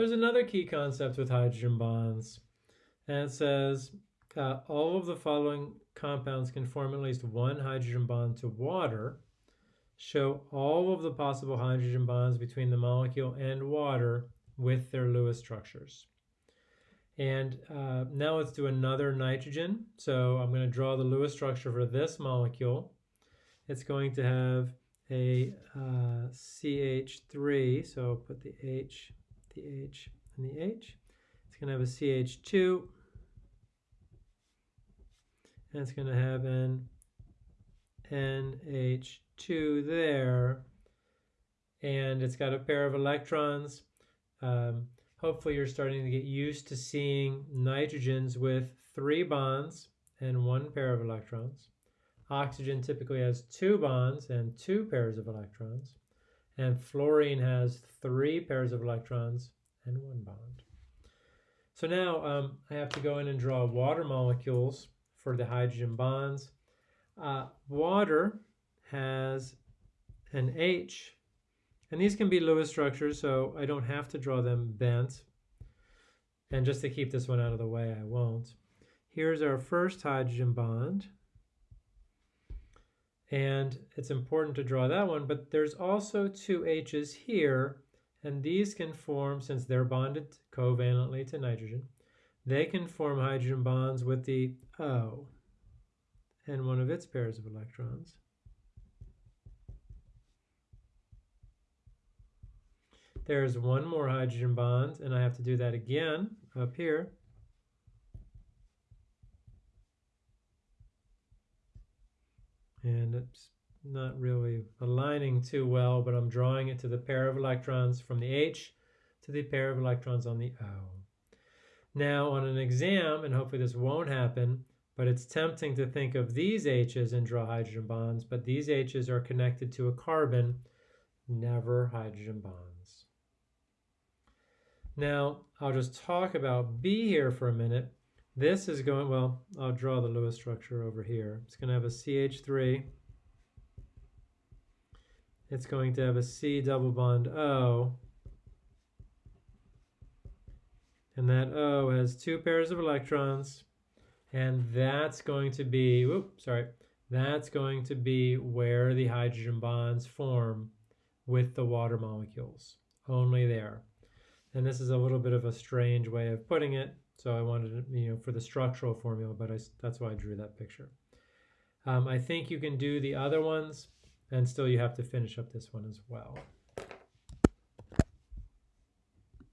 there's another key concept with hydrogen bonds, and it says uh, all of the following compounds can form at least one hydrogen bond to water. Show all of the possible hydrogen bonds between the molecule and water with their Lewis structures. And uh, now let's do another nitrogen. So I'm going to draw the Lewis structure for this molecule. It's going to have a uh, CH3, so put the H, the H, and the H. It's going to have a CH2, and it's going to have an NH2 there, and it's got a pair of electrons. Um, hopefully you're starting to get used to seeing nitrogens with three bonds and one pair of electrons. Oxygen typically has two bonds and two pairs of electrons. And fluorine has three pairs of electrons and one bond. So now um, I have to go in and draw water molecules for the hydrogen bonds. Uh, water has an H and these can be Lewis structures, so I don't have to draw them bent. And just to keep this one out of the way, I won't. Here's our first hydrogen bond. And it's important to draw that one, but there's also two H's here, and these can form, since they're bonded covalently to nitrogen, they can form hydrogen bonds with the O and one of its pairs of electrons. There's one more hydrogen bond, and I have to do that again up here. And it's not really aligning too well, but I'm drawing it to the pair of electrons from the H to the pair of electrons on the O. Now on an exam, and hopefully this won't happen, but it's tempting to think of these H's and draw hydrogen bonds, but these H's are connected to a carbon, never hydrogen bonds. Now, I'll just talk about B here for a minute. This is going, well, I'll draw the Lewis structure over here. It's going to have a CH3. It's going to have a C double bond O. And that O has two pairs of electrons. And that's going to be, whoop, sorry, that's going to be where the hydrogen bonds form with the water molecules. Only there. And this is a little bit of a strange way of putting it. So I wanted, you know, for the structural formula, but I, that's why I drew that picture. Um, I think you can do the other ones and still you have to finish up this one as well.